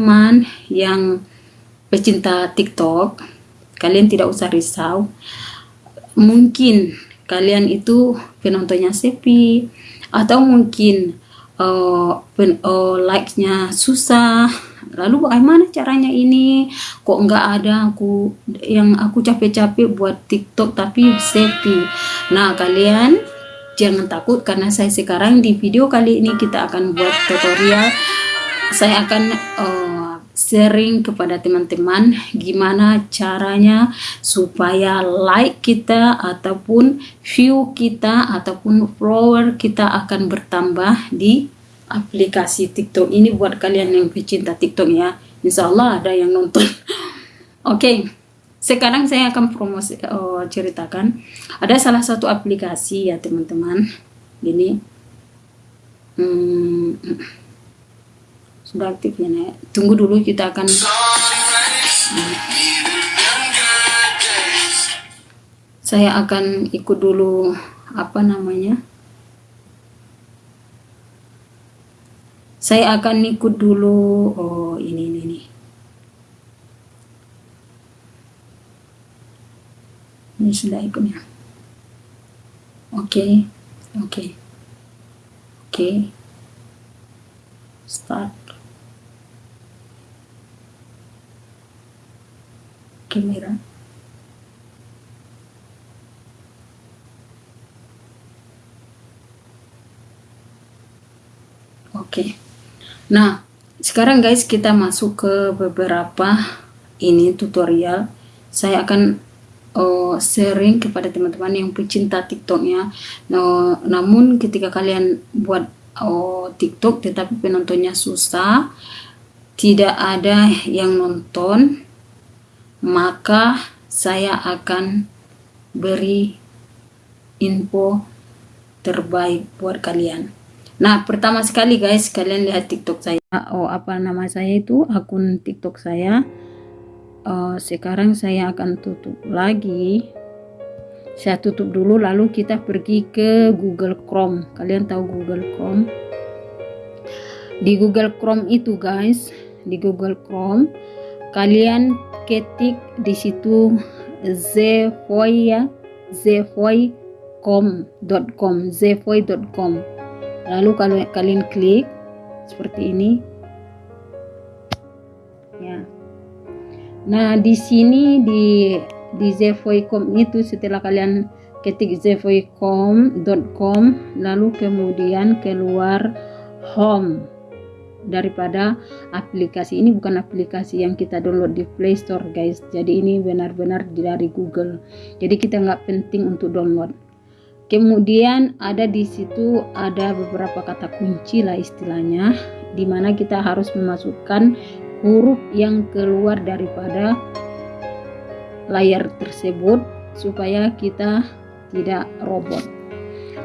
teman yang pecinta TikTok, kalian tidak usah risau. Mungkin kalian itu penontonnya sepi atau mungkin uh, uh, like-nya susah. Lalu bagaimana caranya ini? Kok nggak ada aku yang aku capek-capek buat TikTok tapi sepi? Nah kalian jangan takut karena saya sekarang di video kali ini kita akan buat tutorial saya akan uh, sharing kepada teman-teman gimana caranya supaya like kita ataupun view kita ataupun follower kita akan bertambah di aplikasi TikTok ini buat kalian yang pecinta TikTok ya. Insya Allah ada yang nonton. Oke, okay. sekarang saya akan promosi oh, ceritakan. Ada salah satu aplikasi ya teman-teman. Gini, hmm, sudah aktif ya. Nek. Tunggu dulu kita akan. Saya akan ikut dulu apa namanya saya akan ikut dulu oh ini ini ini ini sudah ikutnya oke okay. oke okay. oke okay. start kamera oke. Nah, sekarang guys kita masuk ke beberapa ini tutorial. Saya akan uh, sharing kepada teman-teman yang pecinta TikToknya. Nah, namun ketika kalian buat uh, TikTok tetapi penontonnya susah, tidak ada yang nonton, maka saya akan beri info terbaik buat kalian. Nah, pertama sekali guys, kalian lihat TikTok saya. Oh, apa nama saya itu? Akun TikTok saya. Uh, sekarang saya akan tutup lagi. Saya tutup dulu, lalu kita pergi ke Google Chrome. Kalian tahu Google Chrome? Di Google Chrome itu guys, di Google Chrome, kalian ketik di situ zevoy ya, zevoy.com, zevoy.com lalu kalau kalian klik seperti ini. Ya. Nah di sini di di zevoicom itu setelah kalian ketik zevoicom.com lalu kemudian keluar home daripada aplikasi ini bukan aplikasi yang kita download di Play Store guys. Jadi ini benar-benar dari Google. Jadi kita nggak penting untuk download. Kemudian ada di situ ada beberapa kata kunci lah istilahnya di mana kita harus memasukkan huruf yang keluar daripada layar tersebut supaya kita tidak robot.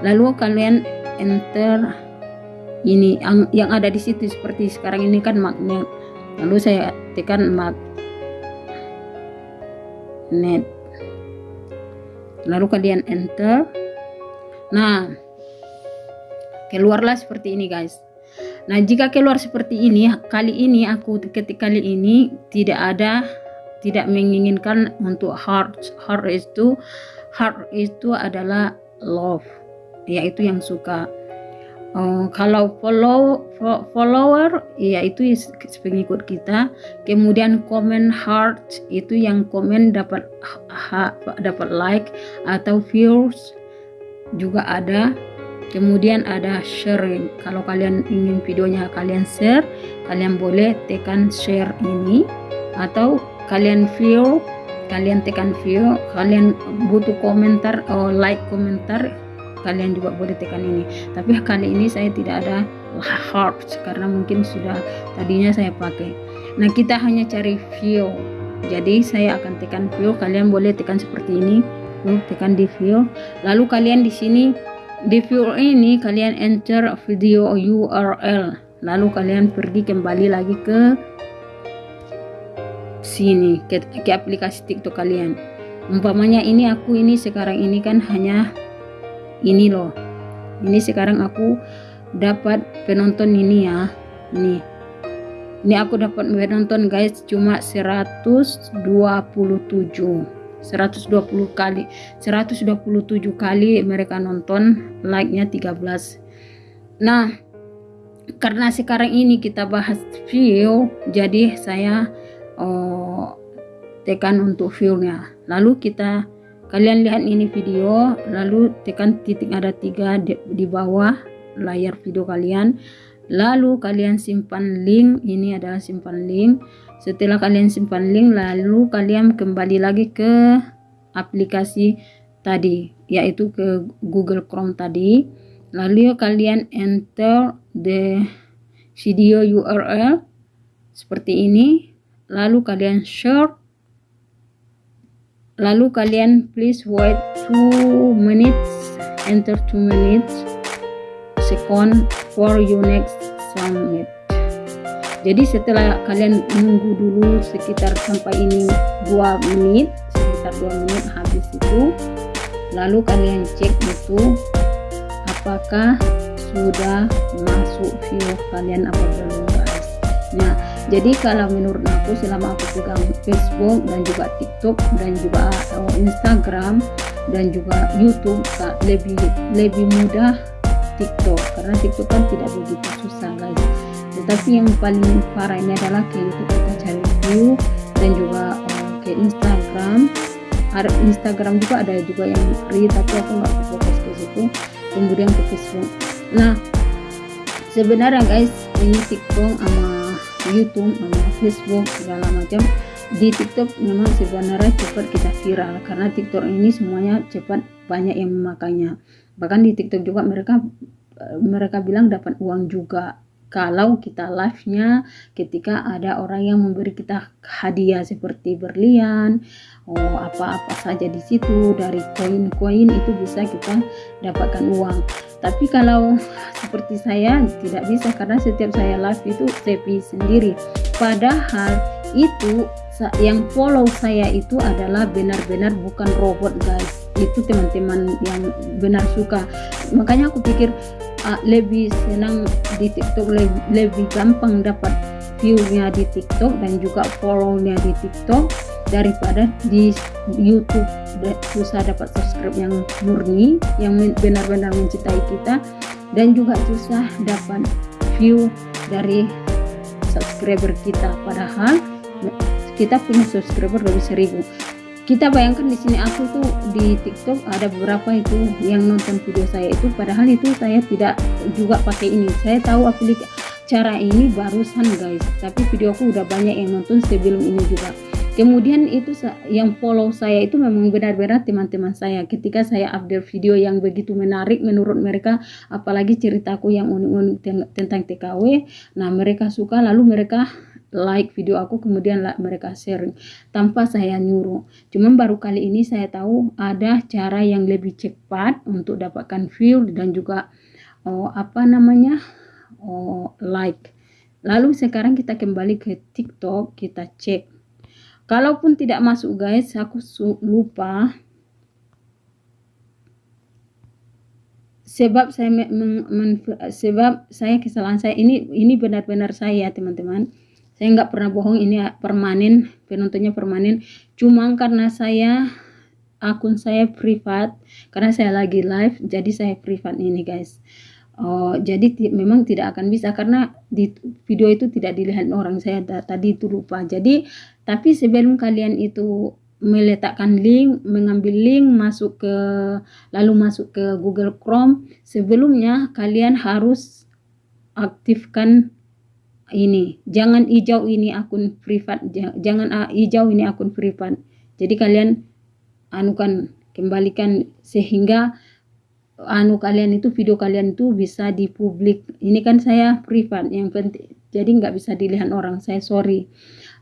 Lalu kalian enter ini yang, yang ada di situ seperti sekarang ini kan magnet. Lalu saya tekan magnet. Lalu kalian enter Nah, keluarlah seperti ini guys. Nah, jika keluar seperti ini, kali ini aku ketika kali ini tidak ada tidak menginginkan untuk heart. Heart itu heart itu adalah love, yaitu yang suka. Uh, kalau follow follower yaitu pengikut kita. Kemudian comment heart itu yang komen dapat dapat like atau views juga ada. Kemudian ada sharing. Kalau kalian ingin videonya kalian share kalian boleh tekan share ini. Atau kalian view kalian tekan view kalian butuh komentar atau like komentar kalian juga boleh tekan ini. Tapi kali ini saya tidak ada heart karena mungkin sudah tadinya saya pakai. Nah kita hanya cari view jadi saya akan tekan view kalian boleh tekan seperti ini. Lalu tekan di view lalu kalian di sini di view ini kalian enter video URL lalu kalian pergi kembali lagi ke sini ke, ke aplikasi TikTok kalian. Umpamanya ini aku ini sekarang ini kan hanya ini loh. Ini sekarang aku dapat penonton ini ya. Ini. Ini aku dapat menonton guys cuma 127 120 kali 127 kali mereka nonton like nya 13 nah karena sekarang ini kita bahas view jadi saya oh, tekan untuk view-nya. Lalu kita kalian lihat ini video lalu tekan titik ada tiga di, di bawah layar video kalian. Lalu kalian simpan link ini adalah simpan link. Setelah kalian simpan link lalu kalian kembali lagi ke aplikasi tadi yaitu ke Google Chrome tadi. Lalu kalian enter the video URL seperti ini. Lalu kalian share lalu kalian please wait 2 minutes enter 2 minutes second for your next submit jadi setelah kalian menunggu dulu sekitar sampai ini 2 menit sekitar 2 menit habis itu lalu kalian cek itu apakah sudah masuk view kalian apa belum guys. Nah jadi kalau menurut aku selama aku pegang Facebook dan juga TikTok dan juga uh, Instagram dan juga YouTube lebih lebih mudah TikTok. Karena TikTok kan tidak begitu susah guys tetapi yang paling parah ini adalah ke YouTube kita cari view dan juga uh, ke Instagram. Instagram juga ada juga yang free tapi aku nggak fokus ke situ kemudian ke Facebook. Nah sebenarnya guys ini TikTok sama YouTube sama Facebook segala macam. Di TikTok memang sebenarnya cepat kita viral karena TikTok ini semuanya cepat banyak yang memakainya. Bahkan di TikTok juga mereka mereka bilang dapat uang juga. Kalau kita live-nya ketika ada orang yang memberi kita hadiah seperti berlian oh apa-apa saja di situ dari koin-koin itu bisa kita dapatkan uang tapi kalau seperti saya tidak bisa karena setiap saya live itu sepi sendiri. Padahal itu yang follow saya itu adalah benar-benar bukan robot guys. Itu teman-teman yang benar suka. Makanya aku pikir uh, lebih senang di TikTok lebih, lebih gampang dapat view-nya di TikTok dan juga follow-nya di TikTok daripada di YouTube. Susah dapat subscribe yang murni yang benar-benar mencintai kita dan juga susah dapat view dari subscriber kita. Padahal kita punya subscriber lebih seribu. Kita bayangkan di sini aku tuh di TikTok ada beberapa itu yang nonton video saya itu padahal itu saya tidak juga pakai ini. Saya tahu aplikasi cara ini barusan guys. Tapi videoku udah banyak yang nonton sebelum ini juga kemudian itu yang follow saya itu memang benar-benar teman-teman saya. Ketika saya update video yang begitu menarik menurut mereka apalagi ceritaku yang unik-unik tentang TKW nah mereka suka lalu mereka like video aku kemudian mereka share tanpa saya nyuruh. Cuman baru kali ini saya tahu ada cara yang lebih cepat untuk dapatkan view dan juga oh, apa namanya oh, like. Lalu sekarang kita kembali ke tiktok kita cek kalaupun tidak masuk guys aku lupa. Sebab saya men, men, sebab saya kesalahan saya ini ini benar-benar saya teman-teman. Saya nggak pernah bohong ini permanen penontonnya permanen. Cuma karena saya akun saya privat karena saya lagi live jadi saya privat ini guys Oh, jadi memang tidak akan bisa karena di video itu tidak dilihat orang saya tadi itu lupa. Jadi tapi sebelum kalian itu meletakkan link, mengambil link masuk ke lalu masuk ke Google Chrome, sebelumnya kalian harus aktifkan ini jangan hijau ini akun privat jangan uh, hijau ini akun privat jadi kalian anukan kembalikan sehingga anu kalian itu video kalian itu bisa dipublik ini kan saya privat yang penting. Jadi nggak bisa dilihat orang saya sorry.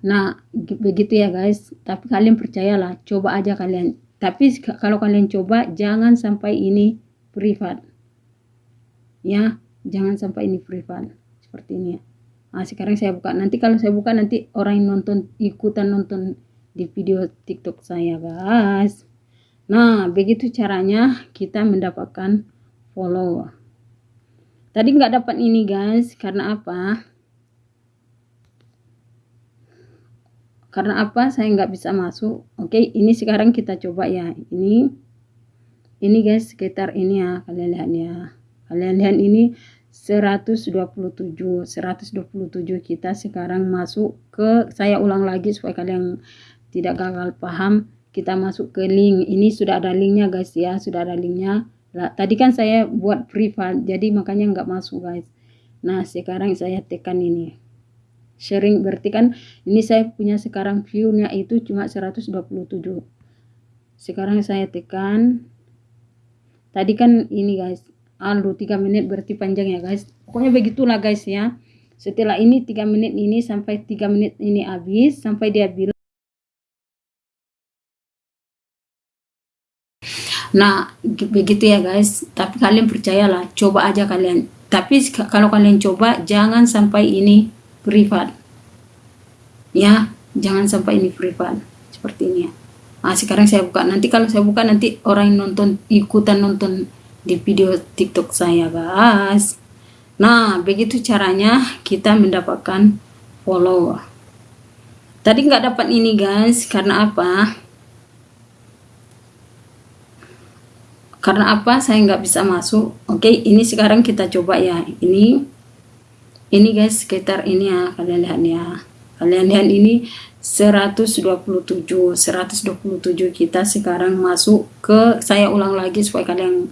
Nah begitu ya guys. Tapi kalian percayalah coba aja kalian. Tapi kalau kalian coba jangan sampai ini privat. Ya jangan sampai ini privat. Seperti ini ya. Nah sekarang saya buka. Nanti kalau saya buka nanti orang yang nonton ikutan nonton di video tiktok saya guys nah begitu caranya kita mendapatkan follow. Tadi nggak dapat ini guys. Karena apa? Karena apa? Saya nggak bisa masuk. Oke ini sekarang kita coba ya. Ini ini guys sekitar ini ya kalian lihat ya. Kalian lihat ini 127 127 kita sekarang masuk ke saya ulang lagi supaya kalian tidak gagal paham kita masuk ke link. Ini sudah ada linknya guys ya. Sudah ada linknya. Lah, tadi kan saya buat privat jadi makanya nggak masuk guys. Nah sekarang saya tekan ini. Sharing berarti kan ini saya punya sekarang view-nya itu cuma 127 sekarang saya tekan. Tadi kan ini guys aldo 3 menit berarti panjang ya guys. Pokoknya begitulah guys ya. Setelah ini 3 menit ini sampai 3 menit ini habis sampai dia bilang nah begitu ya guys. Tapi kalian percayalah coba aja kalian. Tapi kalau kalian coba jangan sampai ini privat. Ya jangan sampai ini privat. Seperti ini ya. Nah sekarang saya buka. Nanti kalau saya buka nanti orang yang nonton ikutan nonton di video tiktok saya guys. Nah begitu caranya kita mendapatkan follow tadi nggak dapat ini guys. Karena apa karena apa? Saya nggak bisa masuk. Oke okay, ini sekarang kita coba ya. Ini ini guys sekitar ini ya kalian lihat ya. Kalian lihat ini 127 127 kita sekarang masuk ke saya ulang lagi supaya kalian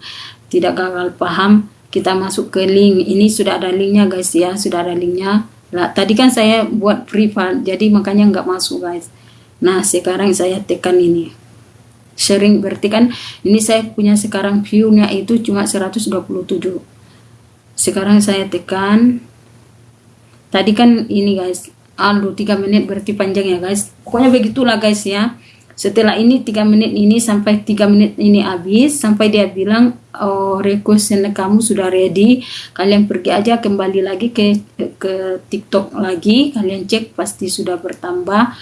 tidak gagal paham. Kita masuk ke link. Ini sudah ada linknya guys ya sudah ada linknya. Lah tadi kan saya buat privat jadi makanya nggak masuk guys. Nah sekarang saya tekan ini sharing. Berarti kan ini saya punya sekarang view-nya itu cuma 127 sekarang saya tekan. Tadi kan ini guys. Aldo 3 menit berarti panjang ya guys. Pokoknya begitulah guys ya. Setelah ini 3 menit ini sampai 3 menit ini habis sampai dia bilang oh request kamu sudah ready. Kalian pergi aja kembali lagi ke ke tiktok lagi. Kalian cek pasti sudah bertambah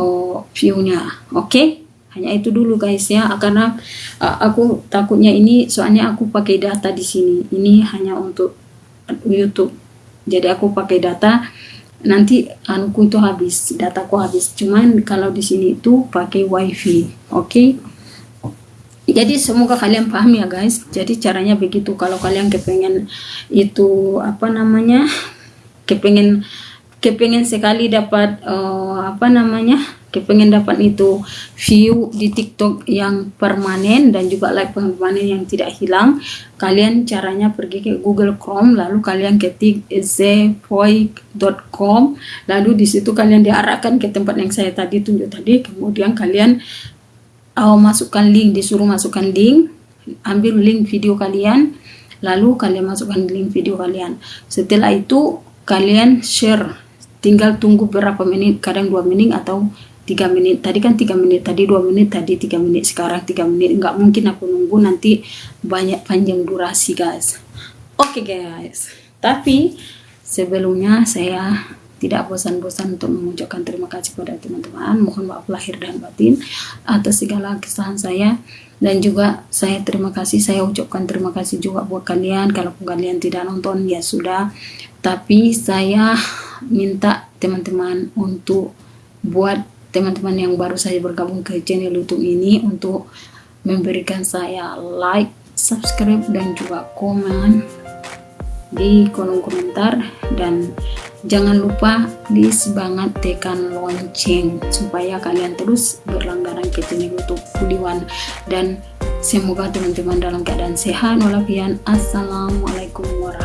oh, view-nya. Oke? okay? Hanya itu dulu guys ya. Karena uh, aku takutnya ini soalnya aku pakai data di sini. Ini hanya untuk YouTube. Jadi aku pakai data nanti anuku itu habis dataku habis. Cuman kalau di sini itu pakai wifi oke? Okay? jadi semoga kalian paham ya guys. Jadi caranya begitu. Kalau kalian kepengen itu apa namanya kepengen kepengen sekali dapat uh, apa namanya kepengen dapat itu view di TikTok yang permanen dan juga like permanen yang tidak hilang. Kalian caranya pergi ke Google Chrome lalu kalian ketik zevoic.com lalu di situ kalian diarahkan ke tempat yang saya tadi tunjuk tadi. Kemudian kalian oh, masukkan link disuruh masukkan link ambil link video kalian lalu kalian masukkan link video kalian. Setelah itu kalian share. Tinggal tunggu berapa menit kadang dua menit atau tiga menit tadi kan tiga menit tadi dua menit tadi tiga menit sekarang tiga menit. Nggak mungkin aku nunggu nanti banyak panjang durasi guys. Oke okay, guys. Tapi sebelumnya saya tidak bosan-bosan untuk mengucapkan terima kasih kepada teman-teman. Mohon maaf lahir dan batin atas segala kesalahan saya. Dan juga saya terima kasih saya ucapkan terima kasih juga buat kalian. Kalau kalian tidak nonton ya sudah. Tapi saya minta teman-teman untuk buat teman-teman yang baru saja bergabung ke channel YouTube ini untuk memberikan saya like, subscribe dan juga komen di kolom komentar. Dan jangan lupa di sebangat tekan lonceng supaya kalian terus berlangganan ke channel YouTube Budiwan dan semoga teman-teman dalam keadaan sehat walafiat. Assalamualaikum warahmatullahi